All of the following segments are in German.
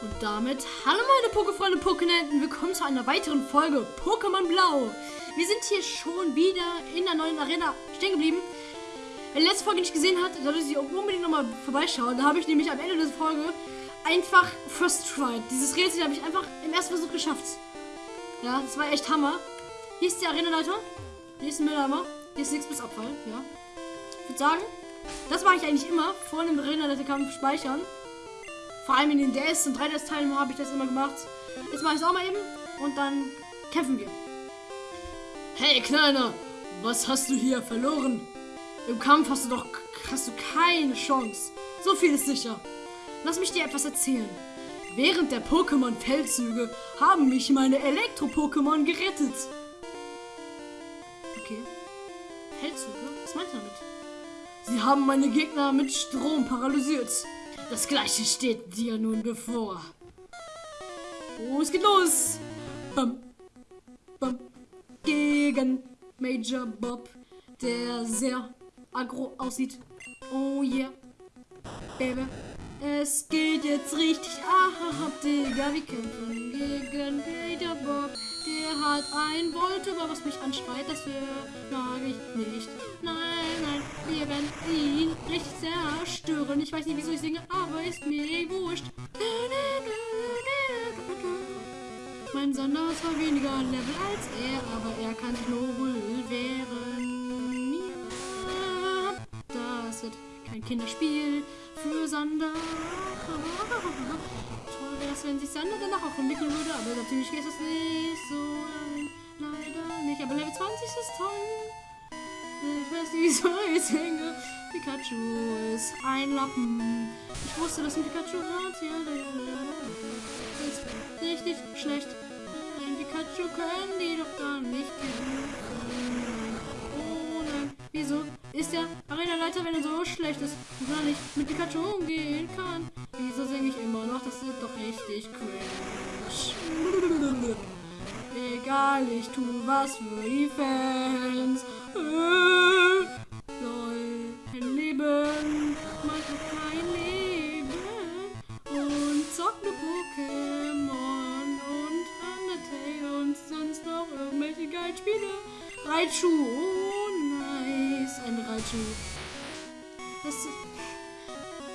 Und damit, hallo meine Pokefreunde Pokenenten, willkommen zu einer weiteren Folge Pokémon Blau. Wir sind hier schon wieder in der neuen Arena stehen geblieben. Wer die letzte Folge nicht gesehen hat, sollte sie unbedingt nochmal vorbeischauen. Da habe ich nämlich am Ende der Folge einfach First Try. Dieses Rätsel habe ich einfach im ersten Versuch geschafft. Ja, das war echt Hammer. Hier ist die Arenaleiter. Hier ist ein Mülleimer. Hier ist nichts bis Abfall. Ja. Ich würde sagen, das mache ich eigentlich immer. Vor dem Arenaleiterkampf speichern. Vor allem in den DS- und 3DS-Teilen habe ich das immer gemacht. Jetzt mache ich es auch mal eben und dann kämpfen wir. Hey, Kleiner, was hast du hier verloren? Im Kampf hast du doch hast du keine Chance. So viel ist sicher. Lass mich dir etwas erzählen. Während der Pokémon-Feldzüge haben mich meine Elektro-Pokémon gerettet. Okay. Feldzüge? Was meinst du damit? Sie haben meine Gegner mit Strom paralysiert. Das gleiche steht dir nun bevor. Oh, es geht los. Bam, bam. Gegen Major Bob, der sehr aggro aussieht. Oh yeah. Baby. Es geht jetzt richtig ab, Digga. Wir kämpfen gegen Major Bob. Der hat ein Voltüber, was mich anschreit. Das mag ich nicht. Nein, nein. Wir werden ihn richtig zerstören. Ich weiß nicht, wieso ich singe, aber ist mir wurscht. Mein Sanders war weniger Level als er, aber er kann sich nur wehren. Das wird kein Kinderspiel für Sander. Toll wäre es, wenn sich Sander danach auch entwickeln würde, aber natürlich geht das nicht so. Leider nicht, aber Level 20 ist toll. Ich weiß nicht, wieso ich singe. Pikachu ist ein Lappen. Ich wusste, dass ein Pikachu hat. Das ist richtig schlecht. Ein Pikachu können die doch gar nicht gewinnen. Oh nein. Wieso ist der Arena-Leiter, wenn er so schlecht ist und gar nicht mit Pikachu umgehen kann? Wieso singe ich immer noch? Das ist doch richtig cringe. Egal, ich tu was für die Fans. Spiele. Raichu, oh nice, ein Raichu. Das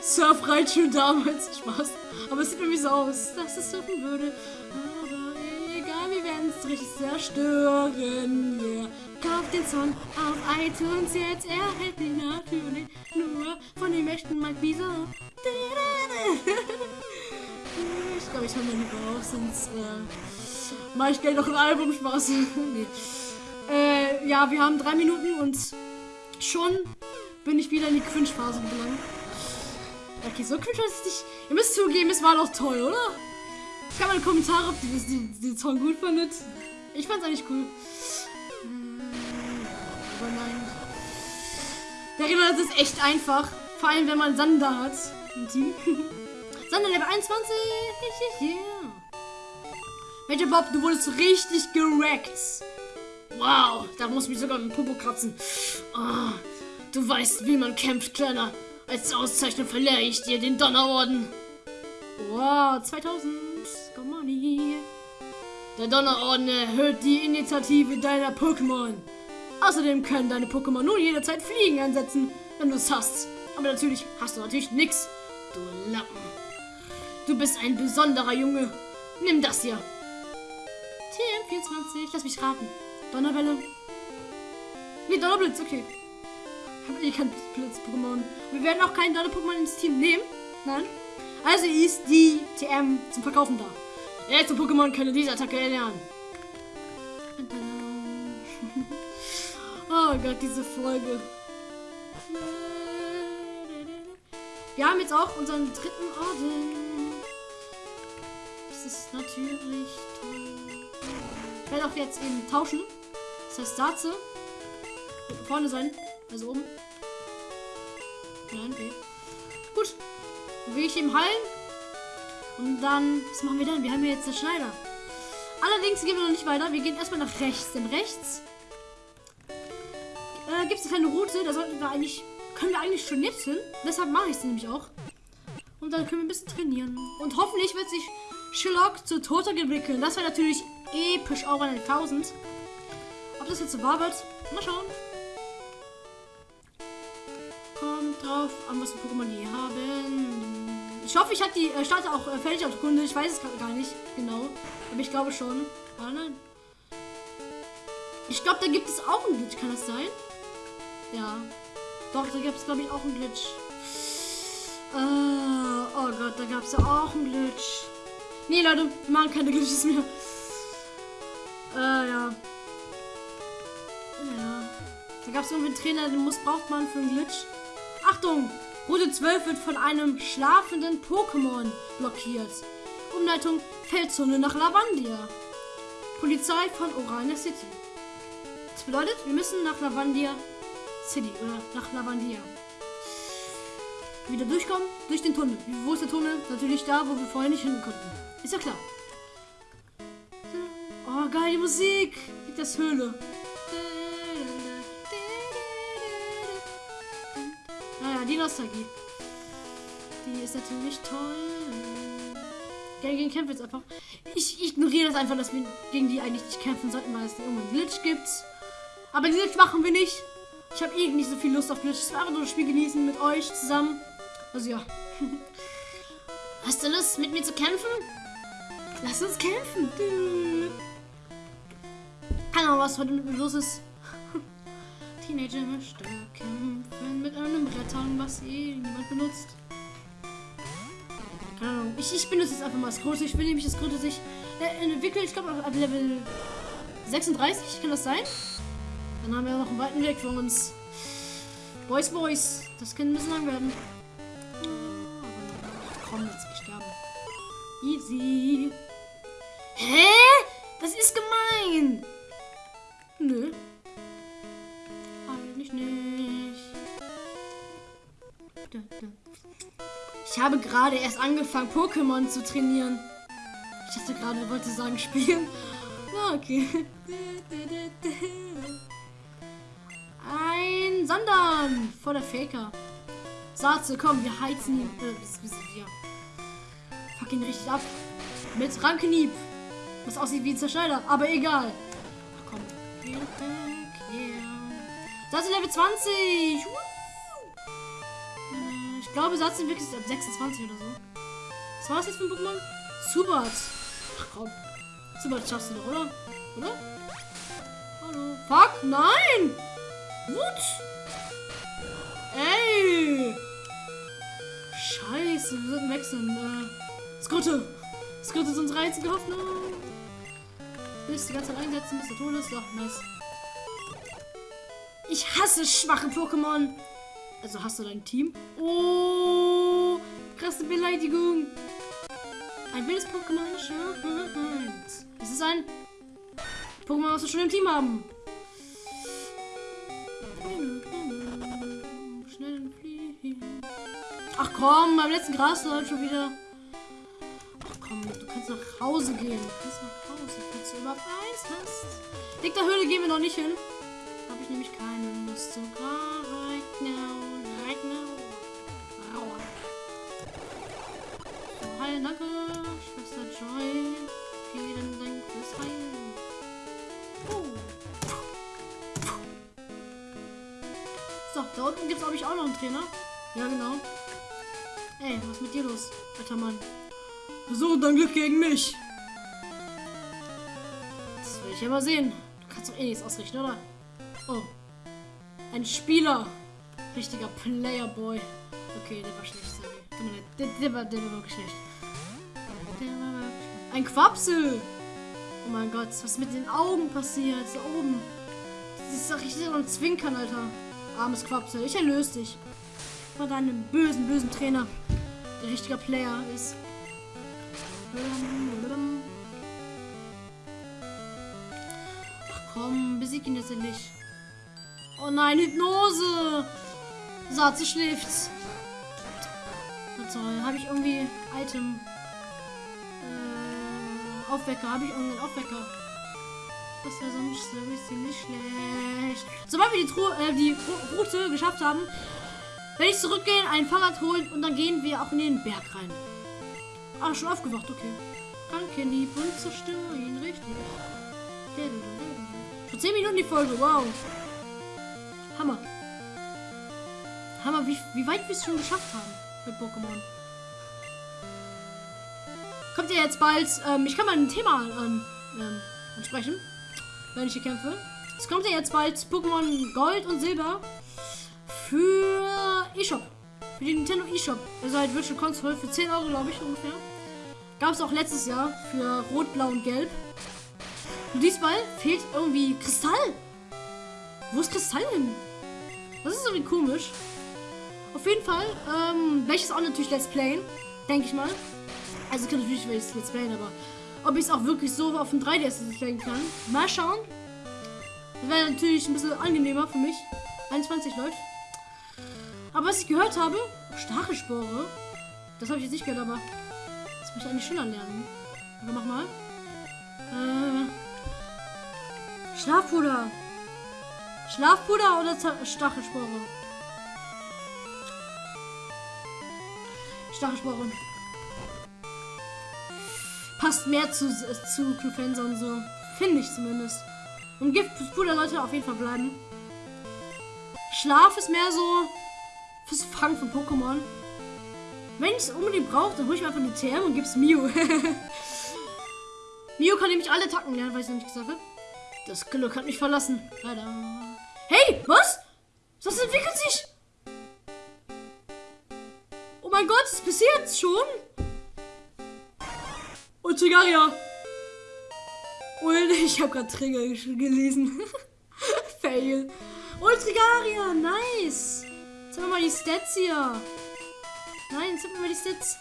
Surf Raichu damals, Spaß. Aber es sieht irgendwie so aus, dass es surfen würde. Aber egal, wir werden es richtig zerstören. Wer kauft den Song auf iTunes jetzt? Er hält ihn natürlich nur von dem echten Mike Wieso. Ich glaube, ich mal lieber auf, sonst äh, mache ich gleich noch ein Album Spaß. nee. äh, ja, wir haben drei Minuten und schon bin ich wieder in die Cringe-Phase gelangt. Okay, so cringe ist nicht. Ihr müsst zugeben, es war doch toll, oder? Kann mal in die Kommentare, ob ihr den, den Song gut fandet. Ich fand's eigentlich cool. Hm, Aber nein. Der Arena ist echt einfach. Vor allem, wenn man Sander hat. Im Team. Sander Level 21. Yeah. Major Bob, du wurdest richtig gerackt. Wow, da muss mich sogar mit dem Popo kratzen. Oh, du weißt, wie man kämpft, Kleiner. Als Auszeichnung verleihe ich dir den Donnerorden. Wow, 2000. Komm on. Der Donnerorden erhöht die Initiative deiner Pokémon. Außerdem können deine Pokémon nun jederzeit Fliegen einsetzen, wenn du es hast. Aber natürlich hast du natürlich nichts. Du Lappen. Du bist ein besonderer Junge. Nimm das hier. TM24. Lass mich raten. Donnerwelle. Nee, Donnerblitz, okay. Ich habe eh kein Blitz-Pokémon. Wir werden auch keinen Donner-Pokémon ins Team nehmen. Nein. Also ist die TM zum Verkaufen da. Letzte Pokémon können diese Attacke erlernen. Oh Gott, diese Folge. Wir haben jetzt auch unseren dritten Orden. Das ist natürlich toll. Ich werde auch jetzt eben tauschen. Das heißt, Satze wird vorne sein. Also oben. Nein, okay. Gut. Dann will ich ihm heilen. Und dann, was machen wir dann? Wir haben hier jetzt den Schneider. Allerdings gehen wir noch nicht weiter. Wir gehen erstmal nach rechts. Denn rechts äh, gibt es eine kleine Route. Da sollten wir eigentlich, können wir eigentlich schon jetzt hin. Deshalb mache ich es nämlich auch. Und dann können wir ein bisschen trainieren. Und hoffentlich wird sich Sherlock zu Toter entwickeln. Das wäre natürlich episch auch an den 1000. Ob das jetzt so wahr wird? Mal schauen. Kommt drauf an, was für Pokémon die haben. Ich hoffe, ich habe die äh, Starter auch äh, fertig Kunde. Ich weiß es gar nicht genau. Aber ich glaube schon. Ah, nein. Ich glaube, da gibt es auch einen Glitch. Kann das sein? Ja. Doch, da gibt es, glaube ich, auch einen Glitch. Äh, oh Gott, da gab es ja auch einen Glitch. Nee, Leute, wir machen keine Glitches mehr. Äh, ja. Ja. Da gab es irgendwie einen Trainer, den muss braucht man für einen Glitch. Achtung! Route 12 wird von einem schlafenden Pokémon blockiert. Umleitung Feldzone nach Lavandia. Polizei von Orania City. Das bedeutet, wir müssen nach Lavandia City oder nach Lavandia. Wieder durchkommen, durch den Tunnel. Wo ist der Tunnel? Natürlich da, wo wir vorher nicht hin konnten. Ist ja klar. Oh, geil, die Musik. Liegt das Höhle. Naja, die Nostalgie. Die ist natürlich toll. Gegen kämpfen jetzt einfach. Ich ignoriere das einfach, dass wir gegen die eigentlich nicht kämpfen sollten, weil es irgendwann Glitch gibt. Aber Glitch machen wir nicht. Ich habe eh nicht so viel Lust auf Glitch. Ich will einfach nur das Spiel genießen mit euch zusammen. Also ja. Hast du Lust, mit mir zu kämpfen? Lass uns kämpfen. Keine Ahnung, was heute mit mir los ist. Teenager möchte kämpfen mit einem Brettern, was eh niemand benutzt. Keine Ahnung. Ich, ich benutze jetzt einfach mal das Große. Ich will nämlich das Große sich äh, entwickeln. Ich glaube, ab Level 36 kann das sein. Dann haben wir noch einen weiten Weg vor uns. Boys, Boys. Das kann ein bisschen lang werden. Komm, jetzt gestorben. Easy. Hä? Das ist gemein. Nö. Eigentlich nicht. Ich habe gerade erst angefangen, Pokémon zu trainieren. Ich dachte gerade, wollte sagen, spielen. Ah, okay. Ein Sandern vor der Faker. Satze, komm, wir heizen ihn. Äh, bis, bis hier. Fuck ihn richtig ab. Mit Rankenhieb. Was aussieht wie ein Zerschneider, aber egal. Ach komm. Yeah. Satze Level 20. Äh, ich glaube, Satze sind wirklich ab 26 oder so. Was war das jetzt für ein Pokémon? Subat. Ach komm. Subat schaffst du doch, oder? Oder? Hallo. Fuck, nein! What? Ey! Scheiße, wir sollten wechseln. Äh, Skrutte! Skrutte ist unsere einzige Hoffnung. Willst du die ganze Zeit einsetzen, bis der tot ist? Doch, nice. Ich hasse schwache Pokémon. Also hast du dein Team? Oh, krasse Beleidigung. Ein wildes Pokémon scheint. Es ist ein Pokémon, was wir schon im Team haben. Ach komm, beim letzten Gras schon wieder. Hause gehen. Kannst nach Hause, falls du überhaupt eins hast. Dick der Höhle gehen wir noch nicht hin. Habe ich nämlich keine Lust zu. Right now, right now. Aua. So, heil, danke, Schwester Joy. Vielen Dank fürs Heilen. So, da unten gibt es, glaube ich, auch noch einen Trainer. Ja, genau. Ey, was ist mit dir los, alter Mann? Versuche dein Glück gegen mich. Das will ich ja mal sehen. Du kannst doch eh nichts ausrichten, oder? Oh. Ein Spieler. Richtiger Playerboy. Okay, der war schlecht, sorry. Der, der, war, der war schlecht. War wirklich Ein Quapsel. Oh mein Gott, was ist mit den Augen passiert? Da oben. Das ist doch richtig so ein Zwinkern, Alter. Armes Quapsel. Ich erlöse dich. Von deinem bösen, bösen Trainer der richtiger Player ist. Ach komm, besieg ihn jetzt endlich. Oh nein, Hypnose! Satze schläft. Na toll, habe ich irgendwie Item. Äh, Aufwecker, habe ich irgendeinen Aufwecker? Das wäre sonst ziemlich schlecht. Sobald wir die, Tru äh, die Route geschafft haben, Wenn ich zurückgehen, ein Fahrrad holen und dann gehen wir auch in den Berg rein. Ah, schon aufgewacht, okay. Danke, lieb und zerstöre ihn, richtig. Schon 10 Minuten die Folge, wow. Hammer. Hammer, wie, wie weit wir es schon geschafft haben mit Pokémon. Kommt ja jetzt bald, ähm, ich kann mal ein Thema an, ähm, ansprechen, wenn ich hier kämpfe. Es kommt ja jetzt bald Pokémon Gold und Silber für eShop. Für die Nintendo eShop. Also halt Virtual Console für 10 Euro, glaube ich, ungefähr. Gab es auch letztes Jahr für Rot, Blau und Gelb. Und diesmal fehlt irgendwie Kristall. Wo ist Kristall hin? Das ist irgendwie komisch. Auf jeden Fall, ähm, welches auch natürlich Let's Playen, denke ich mal. Also kann natürlich welches Let's Playen, aber ob ich es auch wirklich so auf dem 3DS Let's Playen kann. Mal schauen. Wäre natürlich ein bisschen angenehmer für mich. 21 läuft. Aber was ich gehört habe, Stachelspore. Das habe ich jetzt nicht gehört, aber das muss ich eigentlich schon anlernen. Aber mach mal. Äh, Schlafpuder. Schlafpuder oder Stachelspore? Stachelspore. Passt mehr zu, zu Clufensa und so. Finde ich zumindest. Und Giftpuder sollte auf jeden Fall bleiben. Schlaf ist mehr so fürs Fangen von Pokémon. Wenn ich es unbedingt brauche, dann hole ich mir einfach eine TM und gib's Mew. Mew kann nämlich alle Tacken lernen, weil ich es noch nicht gesagt habe. Das Glück hat mich verlassen. Leider. Hey, was? Das entwickelt sich. Oh mein Gott, bis jetzt schon? Und Chigaria. Und ich habe gerade Trigger gelesen. Fail. Ultrigaria, nice. Jetzt haben wir mal die Stats hier. Nein, jetzt haben wir die Stats.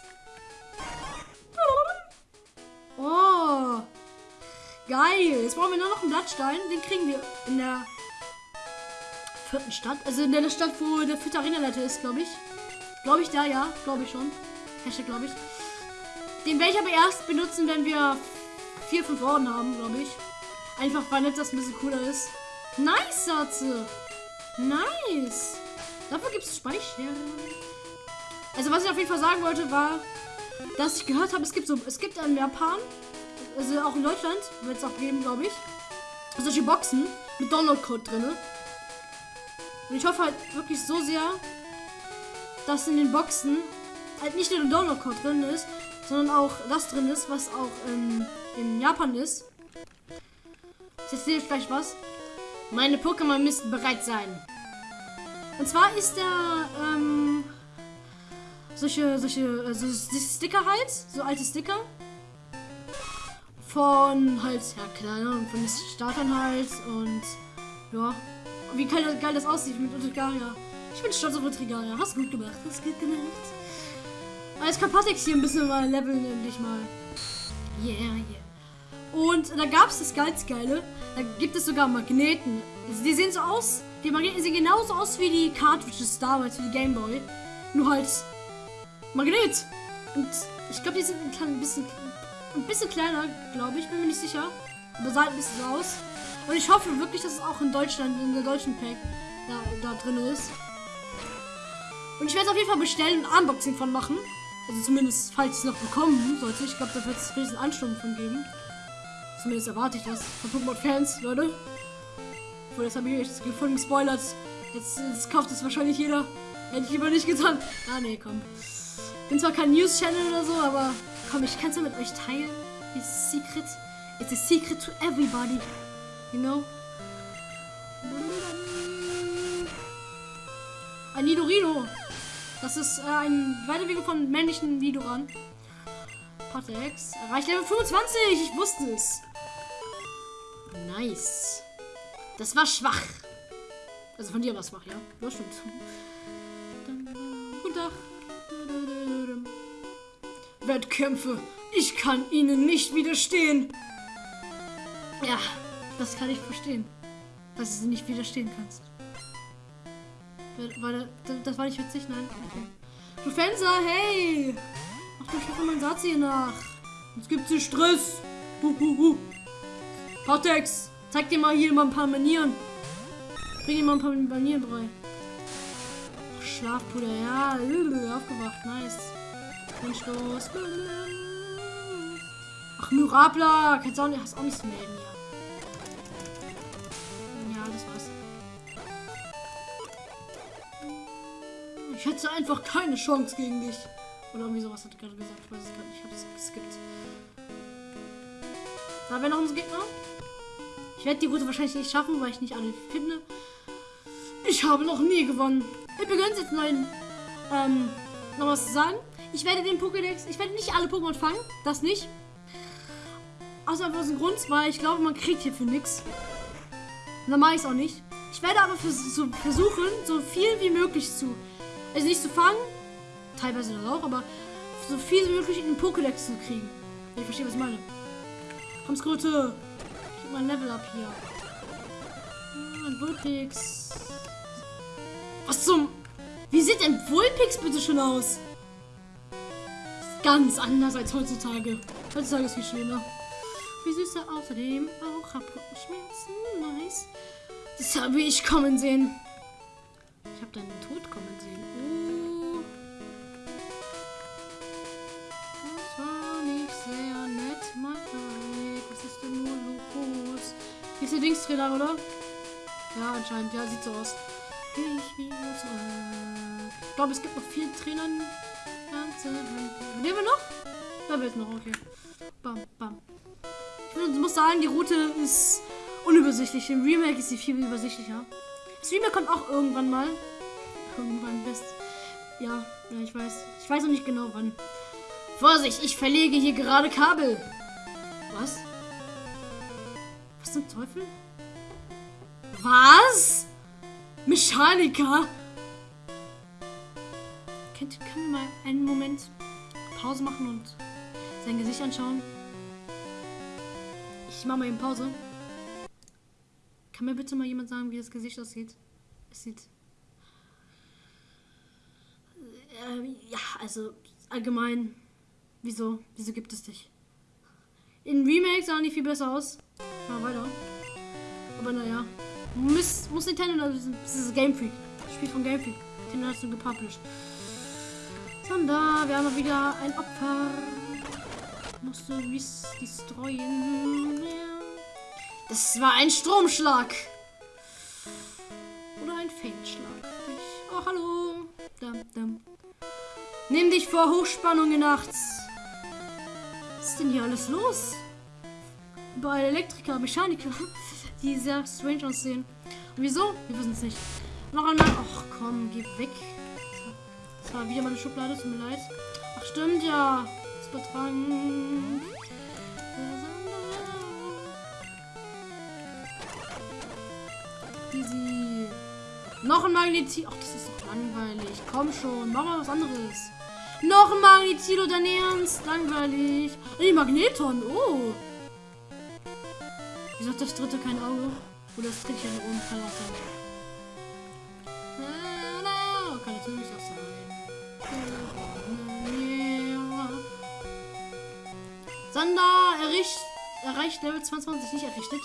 Oh. Geil. Jetzt brauchen wir nur noch einen Blattstein. Den kriegen wir in der vierten Stadt. Also in der Stadt, wo der Fütterina-Leiter ist, glaube ich. Glaube ich da, ja. Glaube ich schon. Hashtag, glaube ich. Den werde ich aber erst benutzen, wenn wir vier, fünf Orden haben, glaube ich. Einfach, weil das ein bisschen cooler ist. Nice, Satze. Nice. Dafür gibt es Speicher. Also, was ich auf jeden Fall sagen wollte, war, dass ich gehört habe, es gibt so, es gibt in Japan, also auch in Deutschland, wird es auch geben, glaube ich, solche Boxen mit Download-Code drin. Und ich hoffe halt wirklich so sehr, dass in den Boxen halt nicht nur der Download-Code drin ist, sondern auch das drin ist, was auch ähm, in Japan ist. Jetzt sehe ich gleich was. Meine Pokémon müssten bereit sein. Und zwar ist der, ähm, solche, solche, äh, so Sticker halt, so alte Sticker. Von halt, ja klar, von den Startern halt und ja. Wie geil, geil das aussieht mit Utrigaria. Ich bin stolz auf Utrigaria. Hast gut gemacht, hast gut gemacht. Als Kapatex hier ein bisschen mal leveln, endlich mal. Yeah, yeah. Und da gab es das ganz Geile. Da gibt es sogar Magneten. Die sehen so aus. Die Magneten sehen genauso aus wie die Cartridges damals für die Gameboy. Nur halt Magnet. Und ich glaube, die sind ein, klein, bisschen, ein bisschen kleiner, glaube ich. Bin mir nicht sicher. Aber sah ein bisschen aus. Und ich hoffe wirklich, dass es auch in Deutschland, in der deutschen Pack, da, da drin ist. Und ich werde es auf jeden Fall bestellen und Unboxing von machen. Also zumindest, falls ich es noch bekommen sollte. Ich glaube, da wird es riesen Ansturm von geben. Zumindest erwarte ich das von Pokémon-Fans, Leute. Obwohl, das habe ich jetzt gefunden, gespoilert. Jetzt, jetzt kauft es wahrscheinlich jeder. Hätte ich lieber nicht getan. Ah, nee, komm. Bin zwar kein News-Channel oder so, aber komm, ich kann es ja mit euch teilen. It's a secret. It's a secret to everybody. You know? Ein Nidorino. Das ist äh, ein Weiterweg von männlichen Nidoran. Patex. Erreicht Level 25. Ich wusste es. Nice. Das war schwach. Also von dir war es schwach, ja? Das stimmt. Wettkämpfe. Ich kann ihnen nicht widerstehen. Ja, das kann ich verstehen. Dass du sie nicht widerstehen kannst. War das, das war nicht witzig? Nein? Okay. Du Fenster, hey! Ach, ich hoffe, mein Satz hier nach. Jetzt gibt's hier Stress. Huhuhu. Cortex, zeig dir mal hier mal ein paar Manieren. Bring dir mal ein paar Manieren bei. Schlafpuder, ja. Aufgewacht, nice. Wunschlos. Ach, Mirabla. Kannst auch nicht, hast auch nicht zu melden hier. Ja, das war's. Ich hätte einfach keine Chance gegen dich. Oder irgendwie sowas hat er gerade gesagt. Ich weiß es gar nicht. Ich habe es geskippt. Da wäre noch unser Gegner. Ich werde die Route wahrscheinlich nicht schaffen, weil ich nicht alle finde. Ich habe noch nie gewonnen. Übrigens, jetzt neuen, ähm, noch was zu sagen. Ich werde den Pokédex, ich werde nicht alle Pokémon fangen. Das nicht. Aus einem Grund, weil ich glaube, man kriegt hierfür nichts. Dann mache ich es auch nicht. Ich werde aber vers so versuchen, so viel wie möglich zu. Also nicht zu fangen, teilweise das auch, aber so viel wie möglich in den Pokédex zu kriegen. Ich verstehe, was ich meine. Komm, Skrute. Ich gebe mal ein Level up hier. Ah, ein Vulpix. Was zum... Wie sieht denn Vulpix bitte schon aus? Ganz anders als heutzutage. Heutzutage ist viel schöner. Wie süß er außerdem auch Schmerzen. Nice. Das habe ich kommen sehen. Ich habe deinen Tod kommen sehen. Oh. Das war nicht sehr nett, Mike. Was ist denn nur los? Hier ist der Dingstrainer, oder? Ja, anscheinend. Ja, sieht so aus. Ich. Ich glaube, es gibt noch vier Trainern. Nehmen wir noch? Da wird noch, okay. Bam, bam. Ich muss sagen, die Route ist unübersichtlich. Im Remake ist sie viel übersichtlicher. Das Remake kommt auch irgendwann mal. Irgendwann best. Ja, ja, ich weiß. Ich weiß noch nicht genau wann. Vorsicht, ich verlege hier gerade Kabel. Was? Was zum Teufel? Was? Mechaniker? Könnt, können wir mal einen Moment Pause machen und sein Gesicht anschauen? Ich mache mal eben Pause. Kann mir bitte mal jemand sagen, wie das Gesicht aussieht? Es sieht. Äh, ja, also allgemein. Wieso? Wieso gibt es dich? In Remake sah nicht viel besser aus. Mal weiter. Aber naja. Muss, muss Nintendo, das ist Game Freak. Spiel von Game Freak. Nintendo hat es gepublished. Sander, wir haben wieder ein Opfer. Musst du destroyen. Das war ein Stromschlag. Oder ein Feldschlag. Oh, hallo. Dum, dum. Nimm dich vor Hochspannung nachts. Was ist denn hier alles los? Bei Elektriker, Mechaniker, die sehr strange aussehen. Und wieso? Wir wissen es nicht. Noch einmal. Ach komm, geh weg. War wieder meine Schublade, tut mir leid. Ach stimmt ja. Das Übertragen. Easy. Noch ein Magnetil. Ach, das ist doch langweilig. Komm schon, mach mal was anderes. Noch ein Magnetilo, dein Ernst? Langweilig. Ey, Magneton. Oh. Wieso hat das dritte kein Auge? Oder das dritte hier oben Sander erricht, erreicht Level 22 nicht errichtet.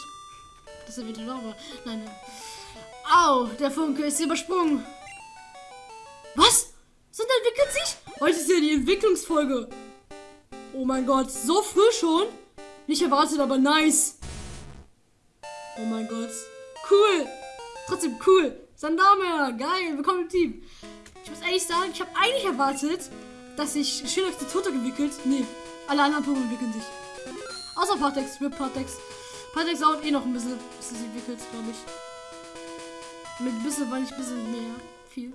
Das ist wieder. Nein, nein. Au, der Funke ist übersprungen. Was? Sander entwickelt sich? Heute ist ja die Entwicklungsfolge. Oh mein Gott, so früh schon? Nicht erwartet, aber nice. Oh mein Gott. Cool. Trotzdem cool. Sandame, geil, willkommen im Team. Ich muss ehrlich sagen, ich habe eigentlich erwartet, dass sich Schillox zu Toto entwickelt. Nee, alle anderen Pokémon entwickeln sich. Außer Partex, mit Partex. Partex dauert eh noch ein bisschen, bis es entwickelt, glaube ich. Mit ein bisschen, weil ich ein bisschen mehr. Viel.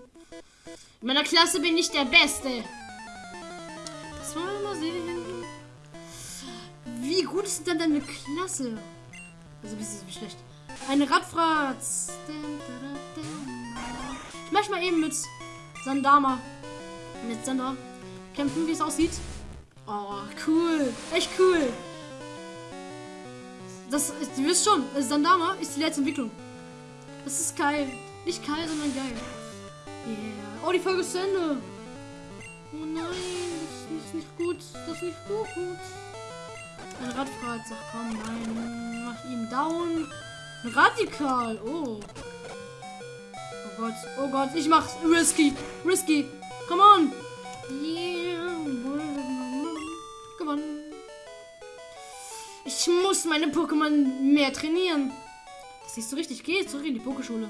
In meiner Klasse bin ich der Beste. Das wollen wir mal sehen. Wie gut ist denn deine Klasse? Also, wie, wie schlecht. Eine Radfratz. Ich möchte mal eben mit Sandama. Mit Sander kämpfen, wie es aussieht. Oh, cool. Echt cool. Das ist, ihr wisst schon, Sandama ist die letzte Entwicklung. Das ist geil. Nicht geil, sondern geil. Yeah. Oh, die Folge ist zu Ende. Oh nein, das ist nicht gut. Das ist nicht gut. Ein Radfahrt sagt, komm, nein. Mach ihn down. Radikal. Oh. Oh Gott, oh Gott, ich mach's. Risky, risky. Come on. Ich muss meine Pokémon mehr trainieren. Das siehst du richtig. Geh zurück in die Pokeschule.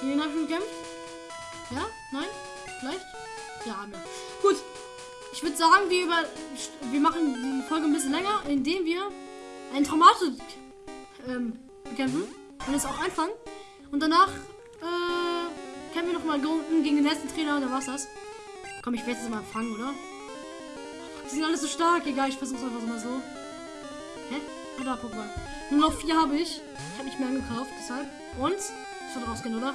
Gegen habe ich gekämpft? Ja? Nein? Vielleicht? Ja, wir. Gut. Ich würde sagen, wir, über, wir machen die Folge ein bisschen länger, indem wir ein Traumate ähm, bekämpfen. Und es auch einfangen. Und danach kämpfen wir nochmal gegen den letzten Trainer und dann war's das. Komm, ich werde jetzt mal fangen, oder? Die sind alle so stark. Egal, ich versuch's einfach mal so. Hä? Ah, da, Pokémon. Nur noch vier habe ich. Ich habe nicht mehr angekauft, deshalb. Und? Ich soll rausgehen, oder?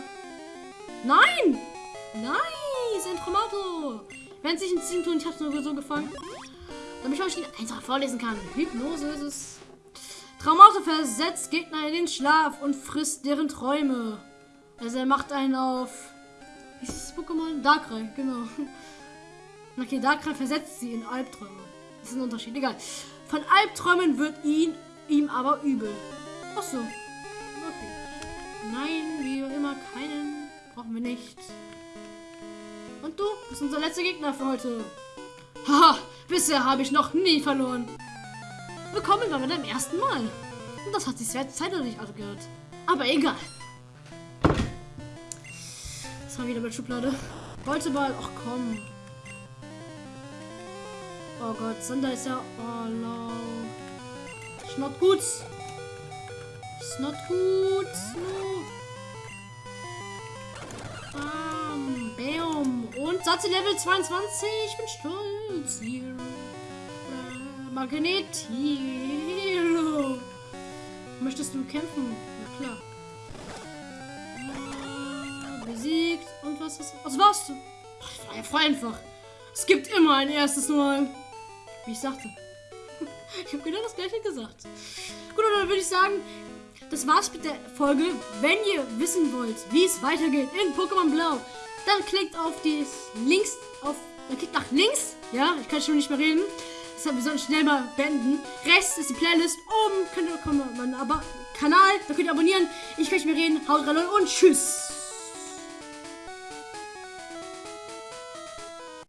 Nein! Nice! Ein Tromato! Wenn es sich ein Ziehen tun, ich habe es nur so gefangen. Damit ich euch einfach vorlesen kann. Hypnose ist es. Traumata versetzt Gegner in den Schlaf und frisst deren Träume. Also er macht einen auf. Wie ist das Pokémon? Darkrai, genau. Okay, Darkrai versetzt sie in Albträume. Das ist ein Unterschied. Egal. Von Albträumen wird ihn ihm aber übel. Ach so. Okay. Nein, wie immer keinen. Brauchen wir nicht. Und du bist unser letzter Gegner für heute. Haha, bisher habe ich noch nie verloren. Willkommen bei meinem ersten Mal. Und das hat sich sehr zeitlich angehört. Aber egal. Das war wieder mit Schublade. Wollte mal. Ach komm. Oh Gott, Sander ist ja. Oh no. Ist not gut. Ist not gut. No. Bam, bam. Und Satze Level 22. Ich bin stolz hier. Magnetilo. Möchtest du kämpfen? Ja klar. Besiegt. Und was ist. Was warst du? Das war ja voll einfach. Es gibt immer ein erstes Mal. Wie ich sagte. Ich habe genau das gleiche gesagt. Gut, dann würde ich sagen, das war's mit der Folge. Wenn ihr wissen wollt, wie es weitergeht in Pokémon Blau, dann klickt auf die Links, auf, dann klickt nach links. Ja, ich kann schon nicht mehr reden. Deshalb, wir sollen schnell mal beenden. Rechts ist die Playlist. Oben könnt ihr kommen, meinen Kanal, da könnt ihr abonnieren. Ich kann nicht mehr reden. Haut rein und tschüss.